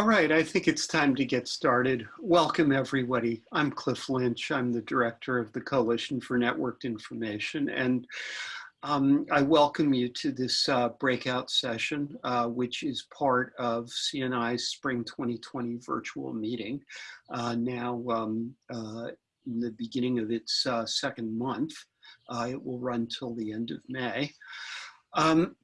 All right, I think it's time to get started. Welcome everybody. I'm Cliff Lynch. I'm the director of the Coalition for Networked Information and um, I welcome you to this uh, breakout session, uh, which is part of CNI's Spring 2020 virtual meeting. Uh, now um, uh, in the beginning of its uh, second month, uh, it will run till the end of May. Um,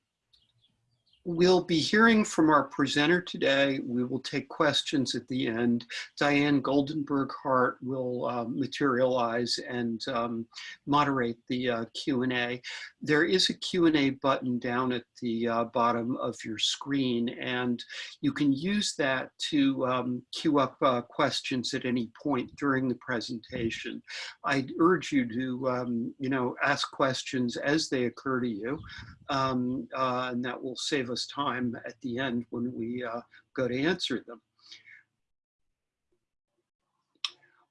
We'll be hearing from our presenter today. We will take questions at the end. Diane Goldenberg Hart will uh, materialize and um, moderate the uh, Q&A. There is a Q&A button down at the uh, bottom of your screen and you can use that to um, queue up uh, questions at any point during the presentation. I urge you to, um, you know, ask questions as they occur to you um, uh, and that will save us time at the end when we uh, go to answer them.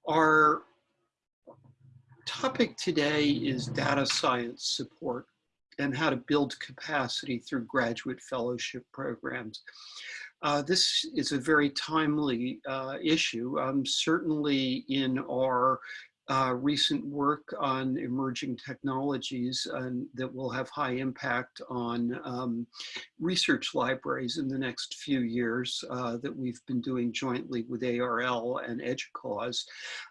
Our topic today is data science support and how to build capacity through graduate fellowship programs. Uh, this is a very timely uh, issue. Um, certainly in our uh, recent work on emerging technologies and that will have high impact on um, research libraries in the next few years uh, that we've been doing jointly with ARL and EDUCAUSE.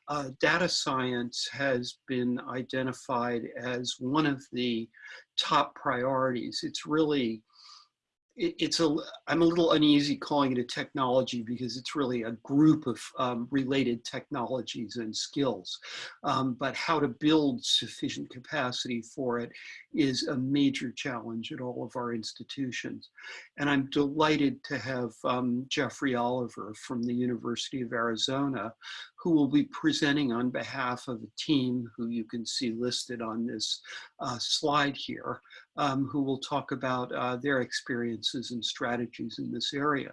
Uh, data science has been identified as one of the top priorities. It's really it's a i'm a little uneasy calling it a technology because it's really a group of um, related technologies and skills. Um, but how to build sufficient capacity for it is a major challenge at all of our institutions. And i'm delighted to have um, jeffrey oliver from the university of arizona who will be presenting on behalf of a team who you can see listed on this uh, slide here, um, who will talk about uh, their experiences and strategies in this area.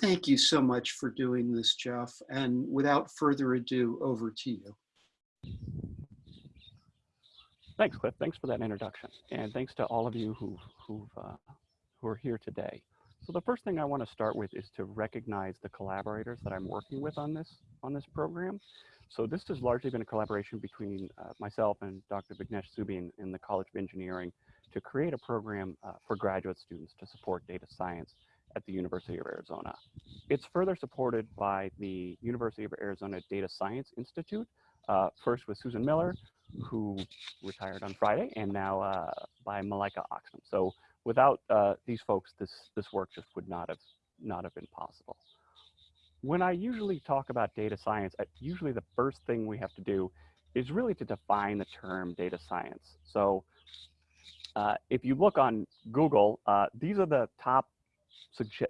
Thank you so much for doing this, Jeff. And without further ado, over to you. Thanks, Cliff. Thanks for that introduction. And thanks to all of you who, who've, uh, who are here today. So the first thing I want to start with is to recognize the collaborators that I'm working with on this on this program. So this has largely been a collaboration between uh, myself and Dr. Vignesh Subbian in the College of Engineering to create a program uh, for graduate students to support data science at the University of Arizona. It's further supported by the University of Arizona Data Science Institute, uh, first with Susan Miller, who retired on Friday, and now uh, by Malika Oxman. So without uh, these folks, this, this work just would not have, not have been possible. When I usually talk about data science, usually the first thing we have to do is really to define the term data science. So uh, if you look on Google, uh, these are the top suge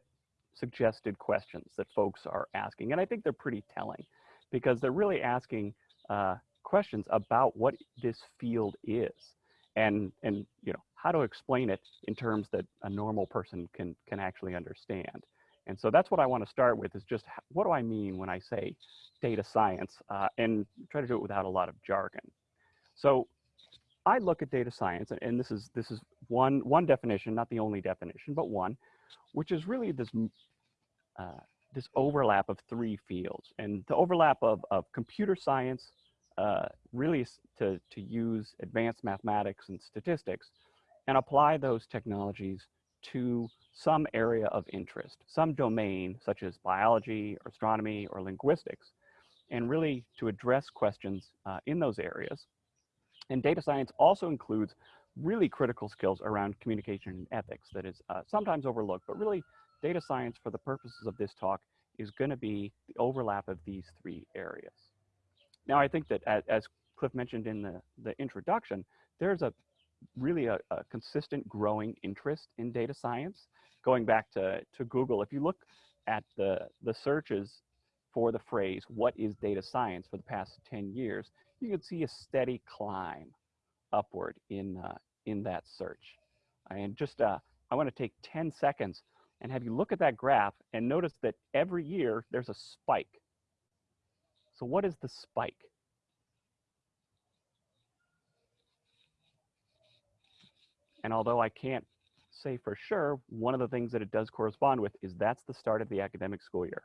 suggested questions that folks are asking. And I think they're pretty telling because they're really asking uh, questions about what this field is and, and you know, how to explain it in terms that a normal person can, can actually understand. And so that's what I want to start with is just what do I mean when I say data science uh, and try to do it without a lot of jargon. So I look at data science and, and this is this is one one definition, not the only definition, but one, which is really this uh, this overlap of three fields and the overlap of, of computer science uh, really to, to use advanced mathematics and statistics and apply those technologies to some area of interest, some domain such as biology or astronomy or linguistics, and really to address questions uh, in those areas. And data science also includes really critical skills around communication and ethics that is uh, sometimes overlooked, but really data science for the purposes of this talk is gonna be the overlap of these three areas. Now, I think that as, as Cliff mentioned in the, the introduction, there's a really a, a, consistent growing interest in data science. Going back to, to Google, if you look at the, the searches for the phrase, what is data science for the past 10 years, you can see a steady climb upward in, uh, in that search. And just, uh, I wanna take 10 seconds and have you look at that graph and notice that every year there's a spike. So what is the spike? And although I can't say for sure, one of the things that it does correspond with is that's the start of the academic school year.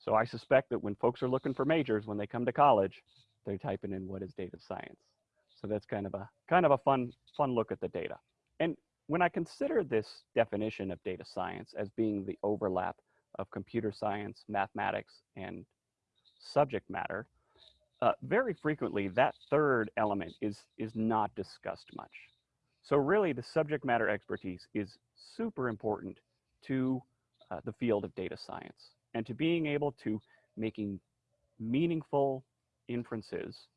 So I suspect that when folks are looking for majors, when they come to college, they're typing in what is data science. So that's kind of a kind of a fun fun look at the data. And when I consider this definition of data science as being the overlap of computer science, mathematics, and subject matter, uh, very frequently that third element is, is not discussed much. So really the subject matter expertise is super important to uh, the field of data science and to being able to making meaningful inferences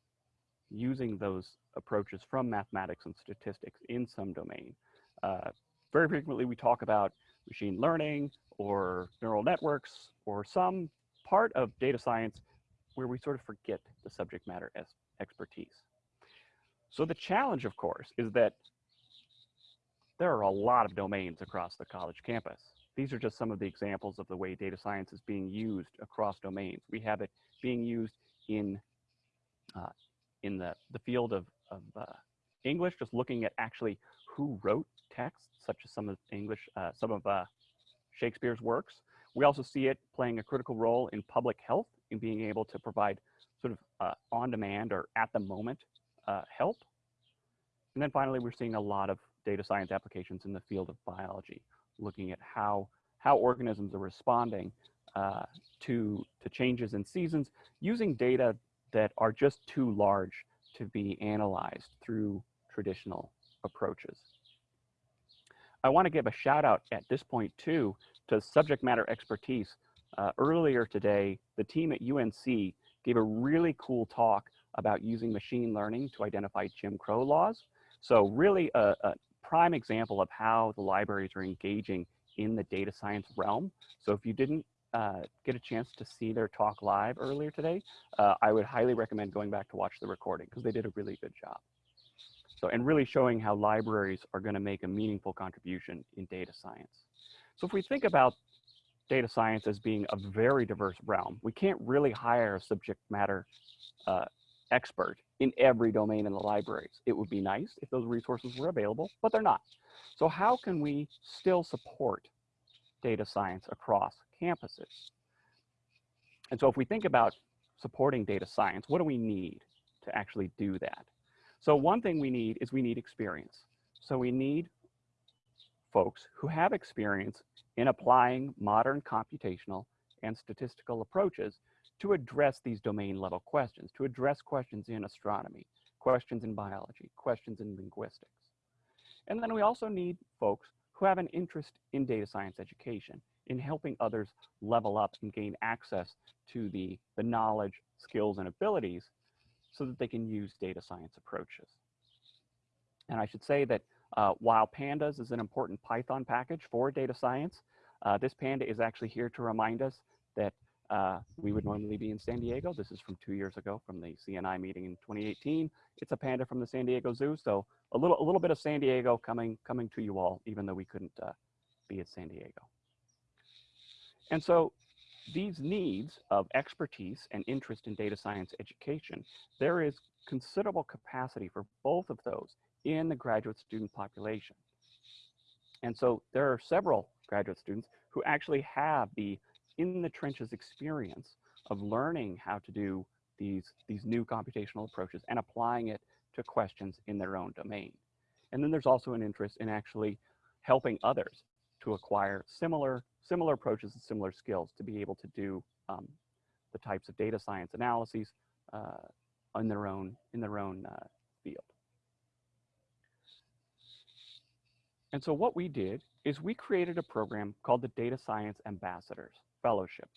using those approaches from mathematics and statistics in some domain. Uh, very frequently we talk about machine learning or neural networks or some part of data science where we sort of forget the subject matter as expertise. So the challenge, of course, is that there are a lot of domains across the college campus. These are just some of the examples of the way data science is being used across domains. We have it being used in, uh, in the, the field of, of uh, English, just looking at actually who wrote texts, such as some of English, uh, some of uh, Shakespeare's works. We also see it playing a critical role in public health in being able to provide sort of uh, on-demand or at the moment uh, help. And then finally, we're seeing a lot of data science applications in the field of biology, looking at how, how organisms are responding uh, to, to changes in seasons using data that are just too large to be analyzed through traditional approaches. I want to give a shout out at this point too to subject matter expertise. Uh, earlier today, the team at UNC gave a really cool talk about using machine learning to identify Jim Crow laws. So really a, a prime example of how the libraries are engaging in the data science realm. So if you didn't uh, get a chance to see their talk live earlier today, uh, I would highly recommend going back to watch the recording because they did a really good job. So, and really showing how libraries are going to make a meaningful contribution in data science. So if we think about data science as being a very diverse realm, we can't really hire a subject matter uh, expert in every domain in the libraries. It would be nice if those resources were available, but they're not. So how can we still support data science across campuses? And so if we think about supporting data science, what do we need to actually do that? So one thing we need is we need experience. So we need folks who have experience in applying modern computational and statistical approaches to address these domain level questions, to address questions in astronomy, questions in biology, questions in linguistics. And then we also need folks who have an interest in data science education, in helping others level up and gain access to the, the knowledge, skills, and abilities so that they can use data science approaches. And I should say that uh, while Pandas is an important Python package for data science, uh, this Panda is actually here to remind us that uh, we would normally be in San Diego. This is from two years ago from the CNI meeting in 2018. It's a Panda from the San Diego Zoo. So a little, a little bit of San Diego coming, coming to you all, even though we couldn't uh, be at San Diego. And so these needs of expertise and interest in data science education, there is considerable capacity for both of those in the graduate student population. And so there are several graduate students who actually have the in the trenches experience of learning how to do these, these new computational approaches and applying it to questions in their own domain. And then there's also an interest in actually helping others to acquire similar, similar approaches and similar skills to be able to do um, the types of data science analyses uh, in their own, in their own uh, field. And so what we did is we created a program called the Data Science Ambassadors Fellowship.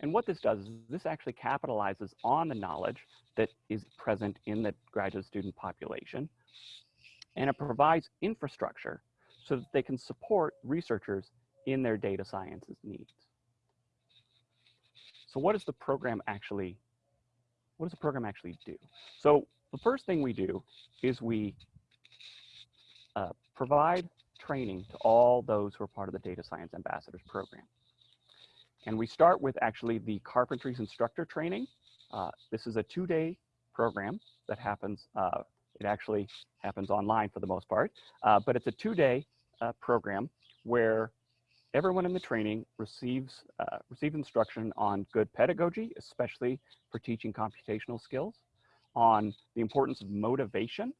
And what this does is this actually capitalizes on the knowledge that is present in the graduate student population. And it provides infrastructure so that they can support researchers in their data sciences needs. So what does the program actually, what does the program actually do? So the first thing we do is we uh, provide training to all those who are part of the Data Science Ambassadors program. And we start with actually the Carpentries Instructor Training. Uh, this is a two-day program that happens uh, It actually happens online for the most part, uh, but it's a two-day uh, program where everyone in the training receives, uh, receives instruction on good pedagogy, especially for teaching computational skills, on the importance of motivation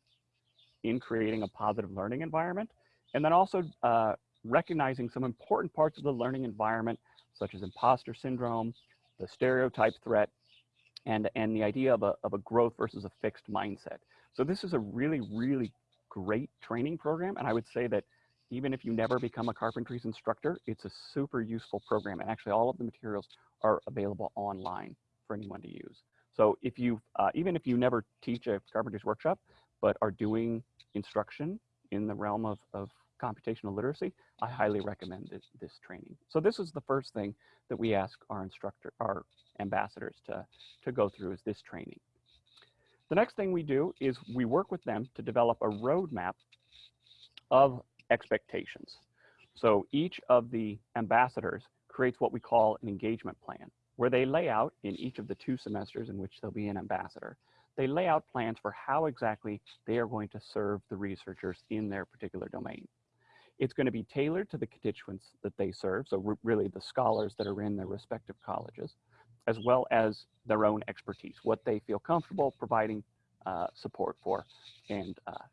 in creating a positive learning environment, and then also uh, recognizing some important parts of the learning environment, such as imposter syndrome, the stereotype threat, and, and the idea of a, of a growth versus a fixed mindset. So this is a really, really great training program. And I would say that even if you never become a carpentries instructor, it's a super useful program. And actually all of the materials are available online for anyone to use. So if you, uh, even if you never teach a carpentries workshop, but are doing instruction in the realm of, of computational literacy, I highly recommend this, this training. So this is the first thing that we ask our instructor, our ambassadors to, to go through is this training. The next thing we do is we work with them to develop a roadmap of expectations. So each of the ambassadors creates what we call an engagement plan, where they lay out in each of the two semesters in which they'll be an ambassador, they lay out plans for how exactly they are going to serve the researchers in their particular domain. It's going to be tailored to the constituents that they serve, so really the scholars that are in their respective colleges, as well as their own expertise, what they feel comfortable providing uh, support for, and uh,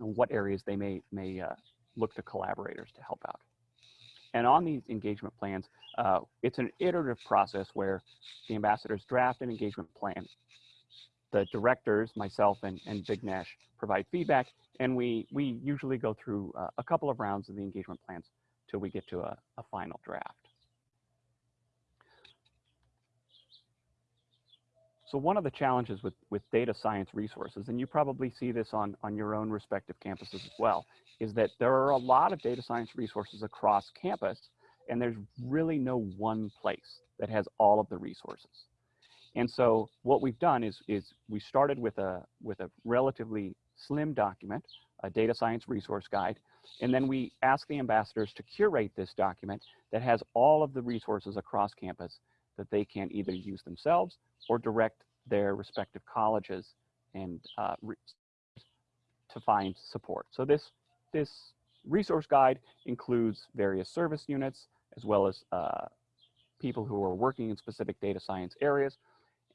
what areas they may, may uh, look to collaborators to help out. And on these engagement plans, uh, it's an iterative process where the ambassadors draft an engagement plan. The directors, myself and, and Vignesh, provide feedback, and we, we usually go through uh, a couple of rounds of the engagement plans till we get to a, a final draft. So one of the challenges with, with data science resources, and you probably see this on, on your own respective campuses as well, is that there are a lot of data science resources across campus, and there's really no one place that has all of the resources. And so what we've done is, is we started with a, with a relatively slim document, a data science resource guide, and then we ask the ambassadors to curate this document that has all of the resources across campus that they can either use themselves or direct their respective colleges and uh, to find support. So this, this resource guide includes various service units as well as uh, people who are working in specific data science areas.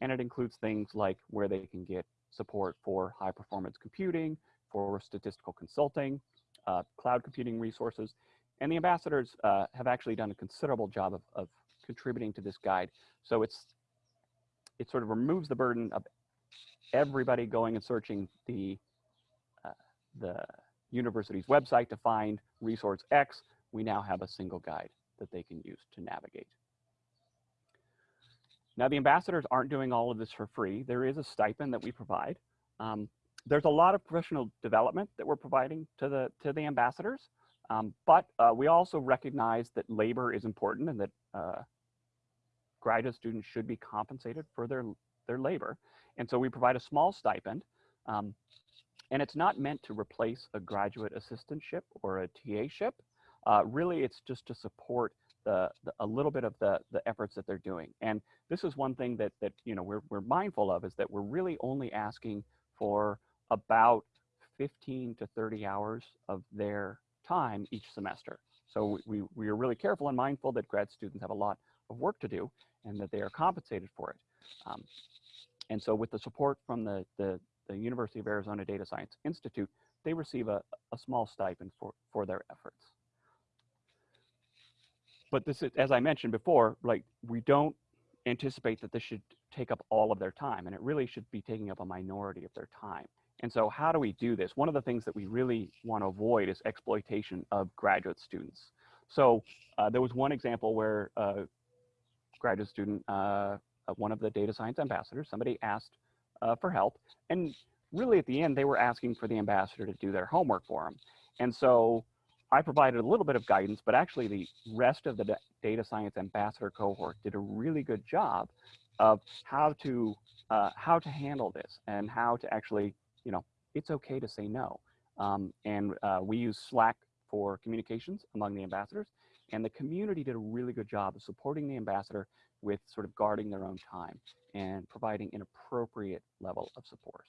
And it includes things like where they can get support for high performance computing, for statistical consulting, uh, cloud computing resources. And the ambassadors uh, have actually done a considerable job of, of contributing to this guide. So it's it sort of removes the burden of everybody going and searching the uh, the university's website to find resource X. We now have a single guide that they can use to navigate. Now the ambassadors aren't doing all of this for free. There is a stipend that we provide. Um, there's a lot of professional development that we're providing to the to the ambassadors, um, but uh, we also recognize that labor is important and that uh, graduate students should be compensated for their, their labor. And so we provide a small stipend. Um, and it's not meant to replace a graduate assistantship or a TA-ship. Uh, really, it's just to support the, the, a little bit of the, the efforts that they're doing. And this is one thing that, that you know, we're, we're mindful of is that we're really only asking for about 15 to 30 hours of their time each semester. So we, we are really careful and mindful that grad students have a lot of work to do and that they are compensated for it. Um, and so with the support from the, the, the, University of Arizona Data Science Institute, they receive a, a small stipend for, for their efforts. But this is, as I mentioned before, like we don't anticipate that this should take up all of their time and it really should be taking up a minority of their time. And so how do we do this? One of the things that we really want to avoid is exploitation of graduate students. So uh, there was one example where uh, graduate student, uh, one of the data science ambassadors, somebody asked uh, for help. And really at the end, they were asking for the ambassador to do their homework for them. And so I provided a little bit of guidance, but actually the rest of the data science ambassador cohort did a really good job of how to uh, how to handle this and how to actually, you know, it's okay to say no. Um, and uh, we use Slack for communications among the ambassadors. And the community did a really good job of supporting the ambassador with sort of guarding their own time and providing an appropriate level of support.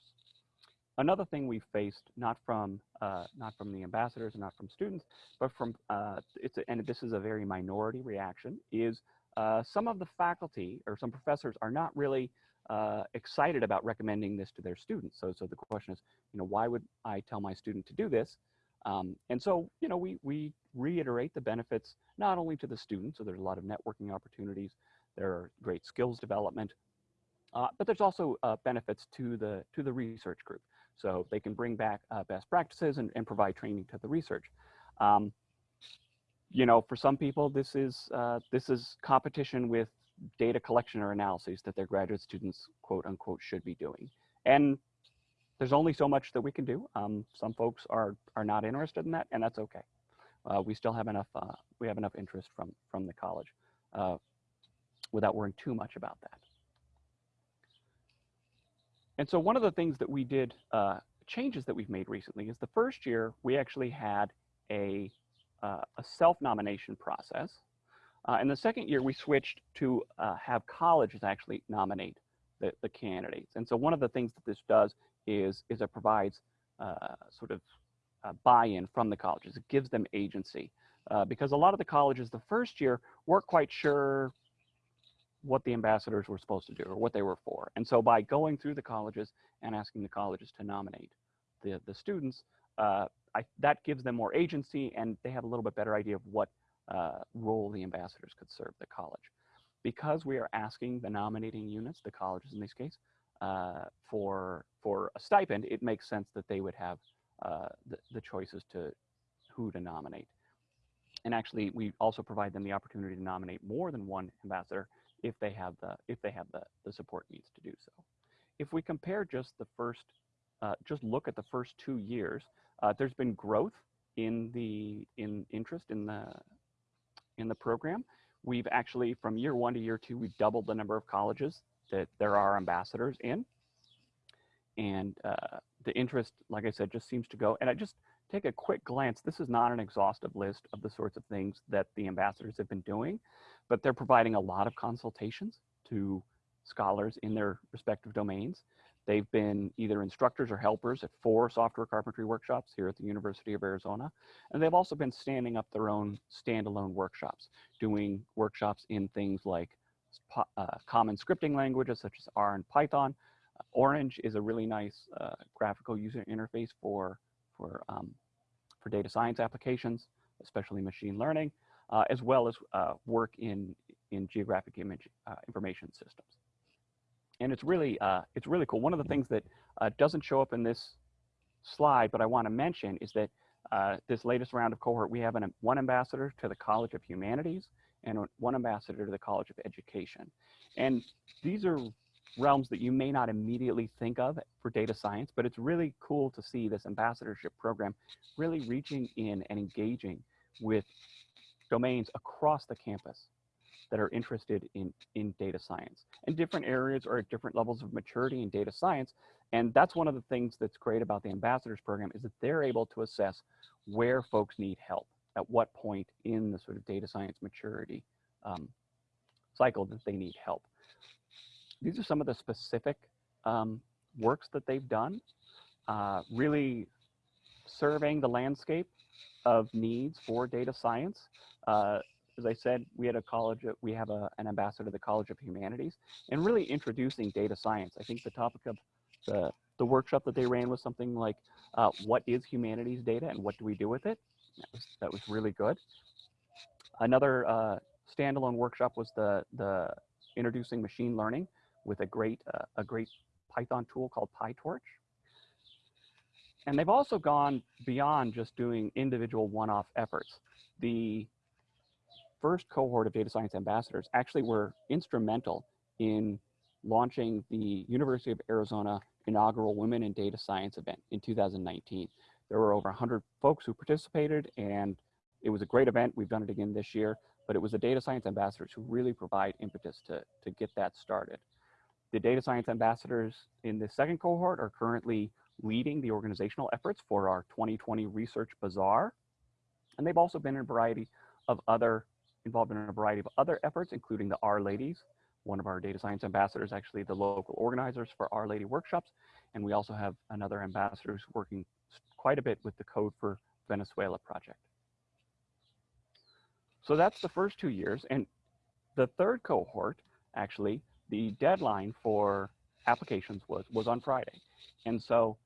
Another thing we faced, not from uh, not from the ambassadors and not from students, but from uh, it's a, and this is a very minority reaction, is uh, some of the faculty or some professors are not really uh, excited about recommending this to their students. So, so the question is, you know, why would I tell my student to do this? Um, and so, you know, we, we reiterate the benefits not only to the students, so there's a lot of networking opportunities, there are great skills development, uh, but there's also uh, benefits to the, to the research group. So they can bring back uh, best practices and, and provide training to the research. Um, you know, for some people, this is, uh, this is competition with data collection or analyses that their graduate students, quote unquote, should be doing. And there's only so much that we can do. Um, some folks are, are not interested in that, and that's okay. Uh, we still have enough, uh, we have enough interest from, from the college uh, without worrying too much about that. And so one of the things that we did, uh, changes that we've made recently is the first year we actually had a, uh, a self-nomination process. Uh, and the second year we switched to uh, have colleges actually nominate the, the candidates. And so one of the things that this does is, is it provides uh, sort of uh, buy-in from the colleges. It gives them agency. because a lot of the colleges the first year weren't quite sure what the ambassadors were supposed to do or what they were for. And so by going through the colleges and asking the colleges to nominate the, the students, uh, I, that gives them more agency and they have a little bit better idea of what uh, role the ambassadors could serve the college. Because we are asking the nominating units, the colleges in this case, uh, for, for a stipend, it makes sense that they would have uh, the, the choices to who to nominate. And actually, we also provide them the opportunity to nominate more than one ambassador if they have the if they have the, the support needs to do so. If we compare just the first, uh, just look at the first two years, uh, there's been growth in the in interest in the in the program. We've actually from year one to year two, we've doubled the number of colleges that there are ambassadors in, and uh, the interest, like I said, just seems to go. And I just take a quick glance. This is not an exhaustive list of the sorts of things that the ambassadors have been doing, but they're providing a lot of consultations to scholars in their respective domains. They've been either instructors or helpers at four software carpentry workshops here at the University of Arizona. And they've also been standing up their own standalone workshops, doing workshops in things like uh, common scripting languages such as R and Python. Orange is a really nice uh, graphical user interface for, for, um, for data science applications, especially machine learning uh, as well as uh, work in, in geographic image uh, information systems. And it's really, uh, it's really cool. One of the things that uh, doesn't show up in this slide, but I want to mention is that this latest round of cohort, we have an, one ambassador to the College of Humanities and one ambassador to the College of Education. And these are realms that you may not immediately think of for data science, but it's really cool to see this ambassadorship program really reaching in and engaging with domains across the campus that are interested in, in data science. And different areas are at different levels of maturity in data science. And that's one of the things that's great about the ambassadors program is that they're able to assess where folks need help, at what point in the sort of data science maturity um, cycle that they need help. These are some of the specific um, works that they've done, uh, really surveying the landscape of needs for data science. Uh, as I said, we had a college, we have a, an ambassador to the College of Humanities, and really introducing data science. I think the topic of the, the workshop that they ran was something like, uh, what is humanities data and what do we do with it? That was, that was really good. Another uh, standalone workshop was the, the introducing machine learning with a great, uh, a great Python tool called PyTorch. And they've also gone beyond just doing individual one-off efforts. The first cohort of data science ambassadors actually were instrumental in launching the University of Arizona inaugural Women in Data Science event in 2019. There were over 100 folks who participated and it was a great event. We've done it again this year, but it was the data science ambassadors who really provide impetus to, to get that started. The data science ambassadors in the second cohort are currently leading the organizational efforts for our 2020 Research Bazaar. And they've also been in a variety of other, involved in a variety of other efforts, including the R Ladies one of our data science ambassadors, actually the local organizers for R-Ladies workshops. And we also have another ambassador who's working quite a bit with the Code for Venezuela project. So that's the first two years. And the third cohort, actually, the deadline for applications was, was on Friday. And so,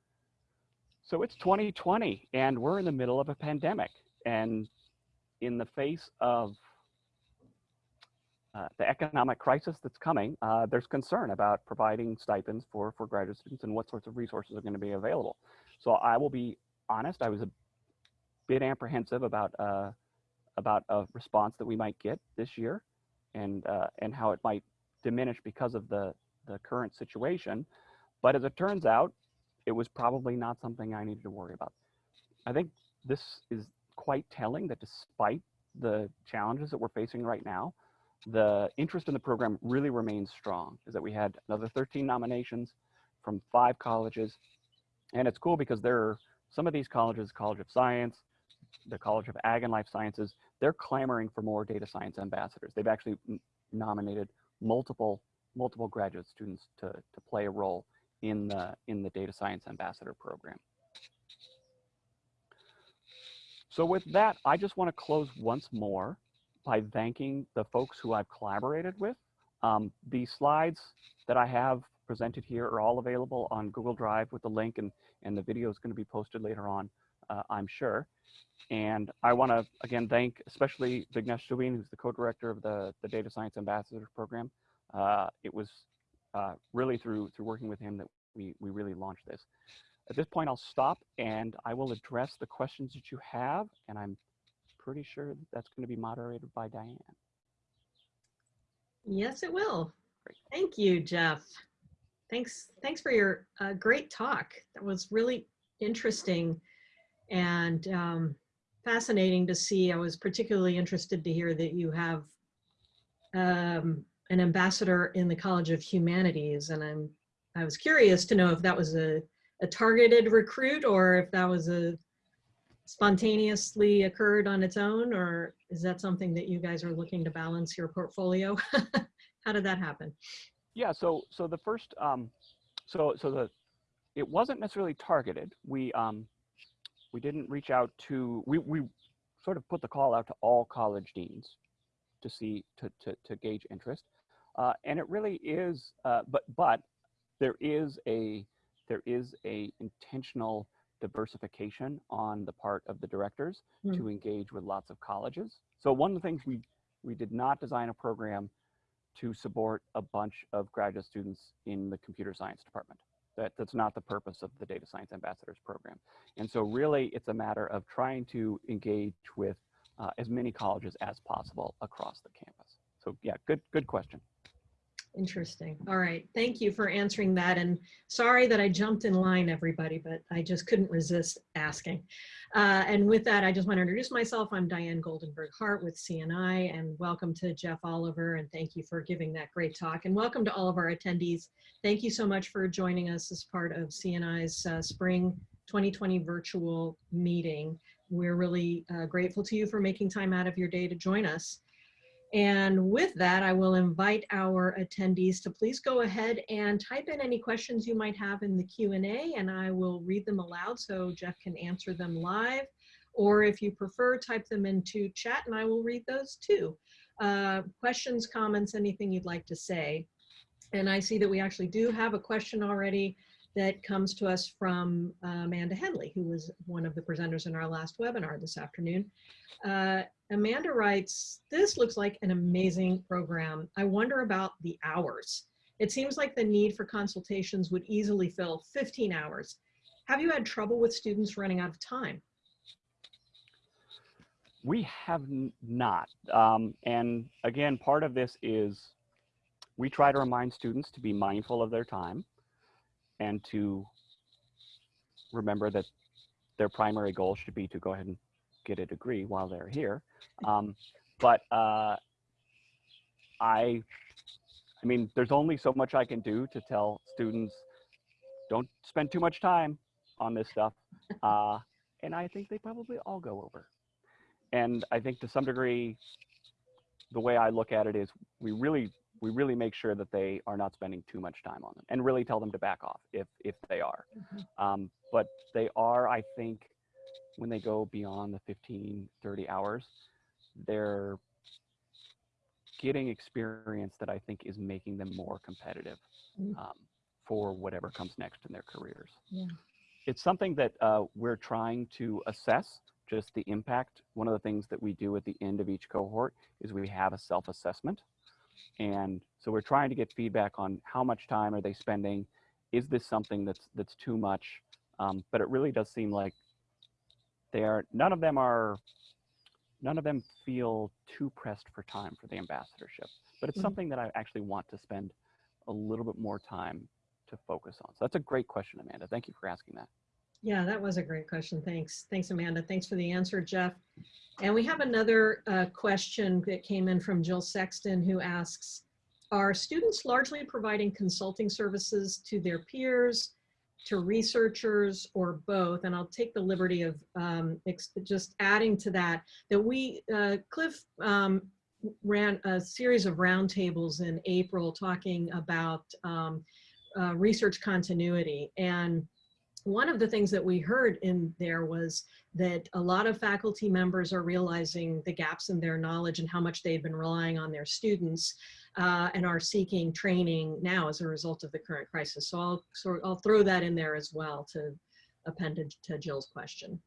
so it's 2020 and we're in the middle of a pandemic. And in the face of uh, the economic crisis that's coming, uh, there's concern about providing stipends for, for graduate students and what sorts of resources are going to be available. So I will be honest, I was a bit apprehensive about uh, about a response that we might get this year, and uh, and how it might diminish because of the the current situation. But as it turns out, it was probably not something I needed to worry about. I think this is quite telling that despite the challenges that we're facing right now, the interest in the program really remains strong. Is that we had another 13 nominations from five colleges, and it's cool because there are some of these colleges, College of Science, the College of Ag and Life Sciences, they're clamoring for more data science ambassadors. They've actually nominated multiple multiple graduate students to, to play a role in the in the data science ambassador program. So with that, I just want to close once more by thanking the folks who I've collaborated with. Um, the slides that I have presented here are all available on Google Drive with the link and, and the video is going to be posted later on, uh, I'm sure. And I want to, again, thank especially Vignesh Subbian, who's the co-director of the, the Data Science Ambassador Program. Uh, it was uh, really through, through working with him that we, we really launched this. At this point, I'll stop and I will address the questions that you have. And I'm pretty sure that that's going to be moderated by Diane. Yes, it will. Great. Thank you, Jeff. Thanks. Thanks for your uh, great talk. That was really interesting and um, fascinating to see. I was particularly interested to hear that you have um, an ambassador in the College of Humanities, and I'm I was curious to know if that was a, a targeted recruit or if that was a spontaneously occurred on its own, or is that something that you guys are looking to balance your portfolio? How did that happen? Yeah, so so the first um, so so the it wasn't necessarily targeted. We um, we didn't reach out to we we sort of put the call out to all college deans to see to to, to gauge interest, uh, and it really is. Uh, but but there is a there is a intentional diversification on the part of the directors Hmm. to engage with lots of colleges. So one of the things we we did not design a program to support a bunch of graduate students in the computer science department. That, that's not the purpose of the Data Science Ambassadors Program. And so really it's a matter of trying to engage with uh, as many colleges as possible across the campus. So yeah, good, good question. Interesting. All right. Thank you for answering that. And sorry that I jumped in line, everybody, but I just couldn't resist asking. Uh, and with that, I just want to introduce myself. I'm Diane Goldenberg Hart with CNI, and welcome to Jeff Oliver. And thank you for giving that great talk. And welcome to all of our attendees. Thank you so much for joining us as part of CNI's uh, Spring 2020 virtual meeting. We're really uh, grateful to you for making time out of your day to join us. And with that, I will invite our attendees to please go ahead and type in any questions you might have in the Q&A and I will read them aloud so Jeff can answer them live. Or if you prefer, type them into chat and I will read those too. Uh, questions, comments, anything you'd like to say. And I see that we actually do have a question already that comes to us from uh, Amanda Henley, who was one of the presenters in our last webinar this afternoon. Uh, Amanda writes, this looks like an amazing program. I wonder about the hours. It seems like the need for consultations would easily fill 15 hours. Have you had trouble with students running out of time? We have not. Um, and again, part of this is we try to remind students to be mindful of their time and to remember that their primary goal should be to go ahead and get a degree while they're here. Um, but uh, I, I mean, there's only so much I can do to tell students, don't spend too much time on this stuff. Uh, and I think they probably all go over. And I think to some degree, the way I look at it is we really we really make sure that they are not spending too much time on them and really tell them to back off if if they are. Mhm. Um, but they are, I think, when they go beyond the 15, 30 hours, they're getting experience that I think is making them more competitive Mm. um, for whatever comes next in their careers. Yeah. It's something that uh, we're trying to assess just the impact. One of the things that we do at the end of each cohort is we have a self-assessment. And so we're trying to get feedback on how much time are they spending? Is this something that's that's too much? Um, but it really does seem like they are none of them are none of them feel too pressed for time for the ambassadorship. But it's Mhm. something that I actually want to spend a little bit more time to focus on. So that's a great question, Amanda. Thank you for asking that. Yeah, that was a great question. Thanks. Thanks, Amanda. Thanks for the answer, Jeff. And we have another uh, question that came in from Jill Sexton who asks, are students largely providing consulting services to their peers, to researchers, or both? And I'll take the liberty of um, just adding to that, that we, uh, Cliff um, ran a series of roundtables in April talking about um, uh, research continuity. And one of the things that we heard in there was that a lot of faculty members are realizing the gaps in their knowledge and how much they've been relying on their students uh, and are seeking training now as a result of the current crisis. So I'll, so I'll throw that in there as well to append to- to Jill's question.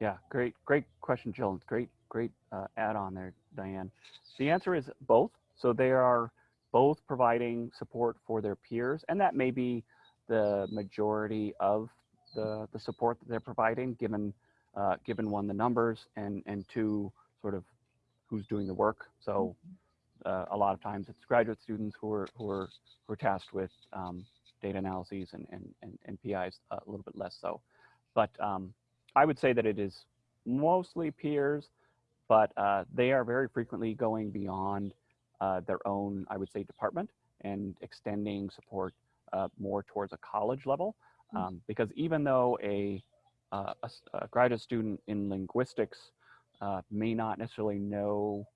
Yeah, great, great question, Jill. Great, great uh, add on there, Diane. The answer is both. So they are both providing support for their peers, and that may be the majority of the, the support that they're providing, given uh, given one the numbers and and two sort of who's doing the work. So uh, a lot of times it's graduate students who are who are who are tasked with um, data analyses and and and, and PIs a little bit less so. But um, I would say that it is mostly peers, but uh, they are very frequently going beyond uh, their own, I would say, department and extending support uh, more towards a college level. Mm. Um, because even though a, uh, a a graduate student in linguistics uh, may not necessarily know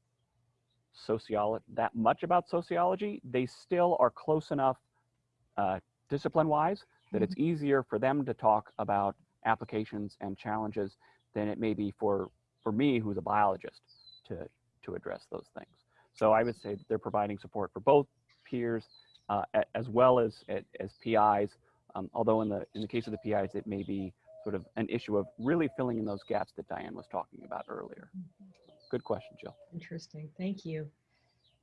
sociology that much about sociology, they still are close enough uh, discipline-wise that it's easier for them to talk about applications and challenges than it may be for for me who's a biologist to to address those things. So i would say that they're providing support for both peers uh, as well as as, as pis um, although in the in the case of the pis it may be sort of an issue of really filling in those gaps that diane was talking about earlier good question jill Interesting, thank you.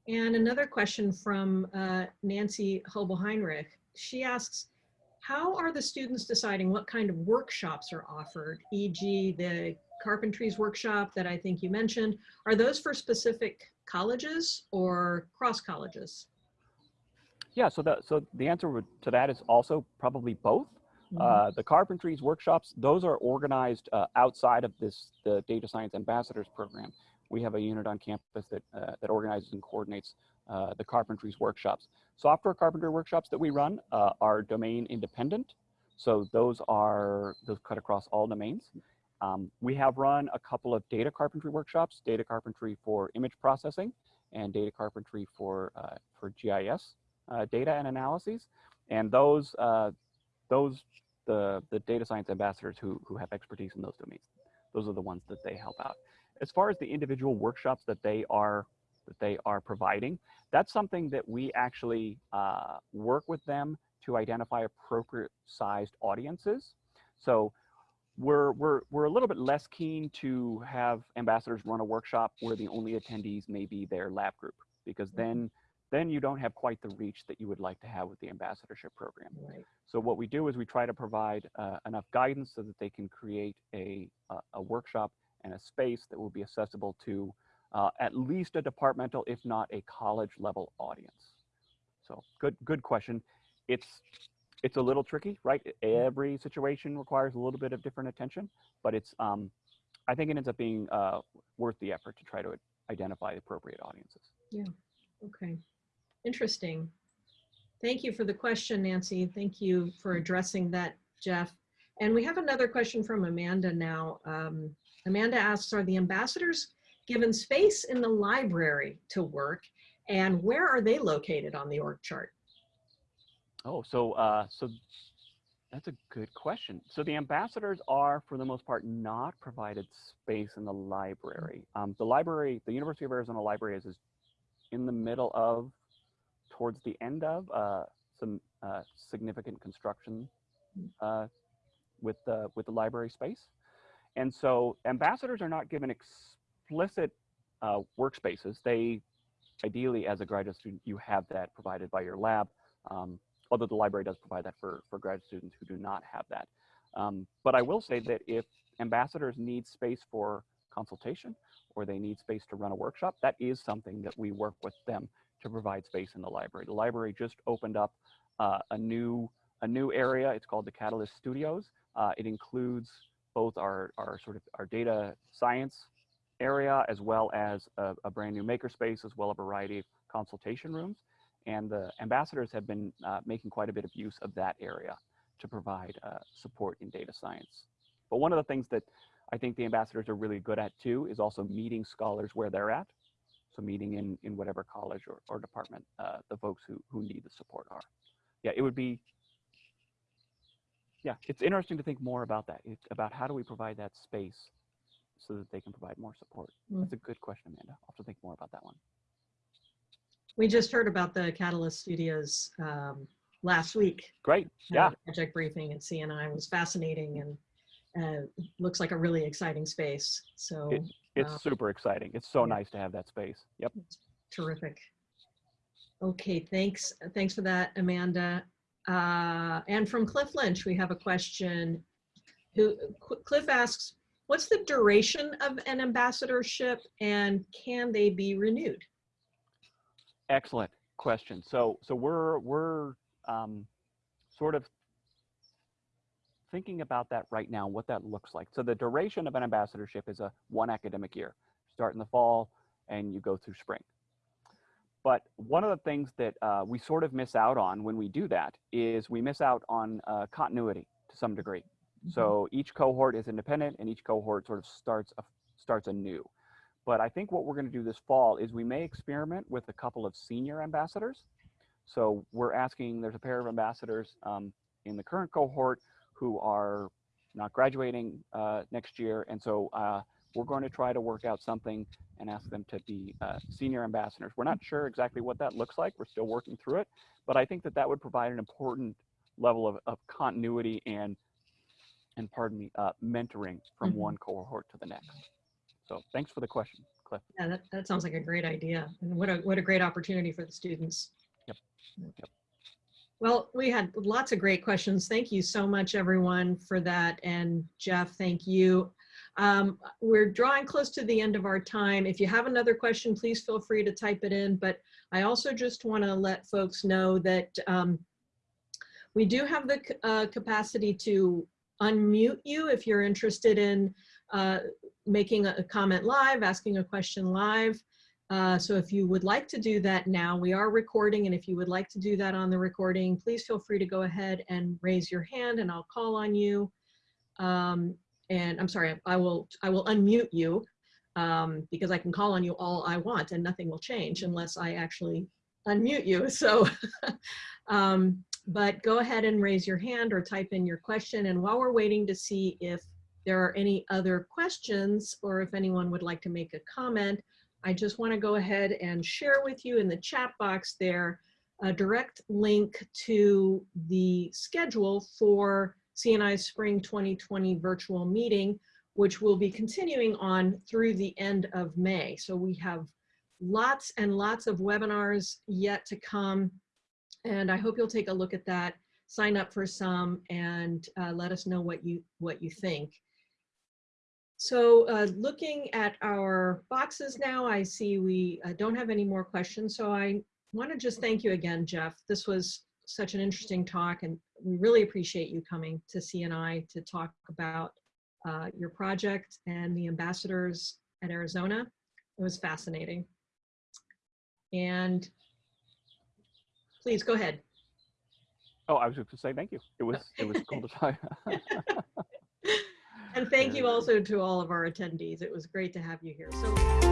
And another question from uh, Nancy Hoebelheinrich. She asks, how are the students deciding what kind of workshops are offered? E.g. the carpentries workshop that I think you mentioned. Are those for specific colleges or cross colleges? yeah so that so the answer to that is also probably both Mhm. Uh, the carpentries workshops, those are organized uh, outside of this, the Data Science Ambassadors Program. We have a unit on campus that, uh, that organizes and coordinates uh, the carpentries workshops. Software carpentry workshops that we run uh, are domain independent. So those are, those cut across all domains. Um, we have run a couple of data carpentry workshops, data carpentry for image processing and data carpentry for, uh, for GIS uh, data and analyses. And those, uh, those the the data science ambassadors who who have expertise in those domains those are the ones that they help out as far as the individual workshops that they are that they are providing that's something that we actually uh, work with them to identify appropriate sized audiences. So we're, we're, we're a little bit less keen to have ambassadors run a workshop where the only attendees may be their lab group because then then you don't have quite the reach that you would like to have with the ambassadorship program. Right. so what we do is we try to provide uh, enough guidance so that they can create a, a, a workshop and a space that will be accessible to uh, at least a departmental, if not a college level audience. So good, good question. It's, it's a little tricky, right? Every situation requires a little bit of different attention, but it's, um, I think it ends up being uh, worth the effort to try to identify the appropriate audiences. Yeah, okay, interesting. Thank you for the question, Nancy. Thank you for addressing that, Jeff. And we have another question from Amanda now. Um, Amanda asks, are the ambassadors given space in the library to work? And where are they located on the org chart? Oh, so uh, so that's a good question. So the ambassadors are, for the most part, not provided space in the library. Um, the library, the University of Arizona Library is, is in the middle of, towards the end of uh, some uh, significant construction uh, with the with the library space, and so ambassadors are not given explicit uh, workspaces. They ideally, as a graduate student, you have that provided by your lab. Um, although the library does provide that for, for grad students who do not have that. Um, but I will say that if ambassadors need space for consultation or they need space to run a workshop, that is something that we work with them to provide space in the library. The library just opened up uh, a new a new area. It's called the Catalyst Studios. Uh, it includes both our, our sort of our data science area as well as a, a brand new makerspace as well a variety of consultation rooms and the ambassadors have been uh, making quite a bit of use of that area to provide uh, support in data science. But one of the things that I think the ambassadors are really good at too is also meeting scholars where they're at. So meeting in, in whatever college or, or department uh, the folks who, who need the support are. Yeah, it would be, yeah, it's interesting to think more about that, it, about how do we provide that space so that they can provide more support. Mm. That's a good question, Amanda. I'll have to think more about that one. We just heard about the Catalyst Studios um, last week. Great, yeah. Project briefing at CNI was fascinating and uh, looks like a really exciting space. So It- It's Wow. super exciting. It's so Yeah. nice to have that space. Yep. terrific. Okay, thanks. Thanks for that, Amanda. Uh, and from Cliff Lynch, we have a question. Who Cliff asks, what's the duration of an ambassadorship and can they be renewed? Excellent question. So, so we're we're um, sort of thinking about that right now, what that looks like. So the duration of an ambassadorship is a one academic year. Start in the fall and you go through spring. But one of the things that uh, we sort of miss out on when we do that is we miss out on uh, continuity to some degree. So each cohort is independent and each cohort sort of starts a, starts anew. But I think what we're going to do this fall is we may experiment with a couple of senior ambassadors. So we're asking, there's a pair of ambassadors um, in the current cohort who are not graduating uh, next year. And so uh, we're going to try to work out something and ask them to be uh, senior ambassadors. We're not sure exactly what that looks like. We're still working through it. But I think that that would provide an important level of, of continuity and, and pardon me, uh, mentoring from Mhm. one cohort to the next. So thanks for the question, Cliff. Yeah, that, that sounds like a great idea. And what a, what a great opportunity for the students. Yep, yep. Well, we had lots of great questions. Thank you so much, everyone, for that. And Jeff, thank you. Um, we're drawing close to the end of our time. If you have another question, please feel free to type it in. But I also just want to let folks know that um, we do have the uh, capacity to unmute you if you're interested in uh, making a comment live, asking a question live. Uh, so if you would like to do that now, we are recording, and if you would like to do that on the recording, please feel free to go ahead and raise your hand and I'll call on you. Um, and I'm sorry, I will, I will unmute you um, because I can call on you all I want and nothing will change unless I actually unmute you. So, um, but go ahead and raise your hand or type in your question. And while we're waiting to see if there are any other questions or if anyone would like to make a comment, I just want to go ahead and share with you in the chat box there a direct link to the schedule for CNI Spring 2020 virtual meeting, which will be continuing on through the end of May. So we have lots and lots of webinars yet to come. And I hope you'll take a look at that, sign up for some, and uh, let us know what you what you think. So uh, looking at our boxes now, I see we uh, don't have any more questions. So I want to just thank you again, Jeff. This was such an interesting talk and we really appreciate you coming to CNI to talk about uh, your project and the ambassadors at Arizona. It was fascinating. And please go ahead. Oh, I was just gonna say thank you. It was it was cool to talk. And thank you also to all of our attendees. It was great to have you here. So.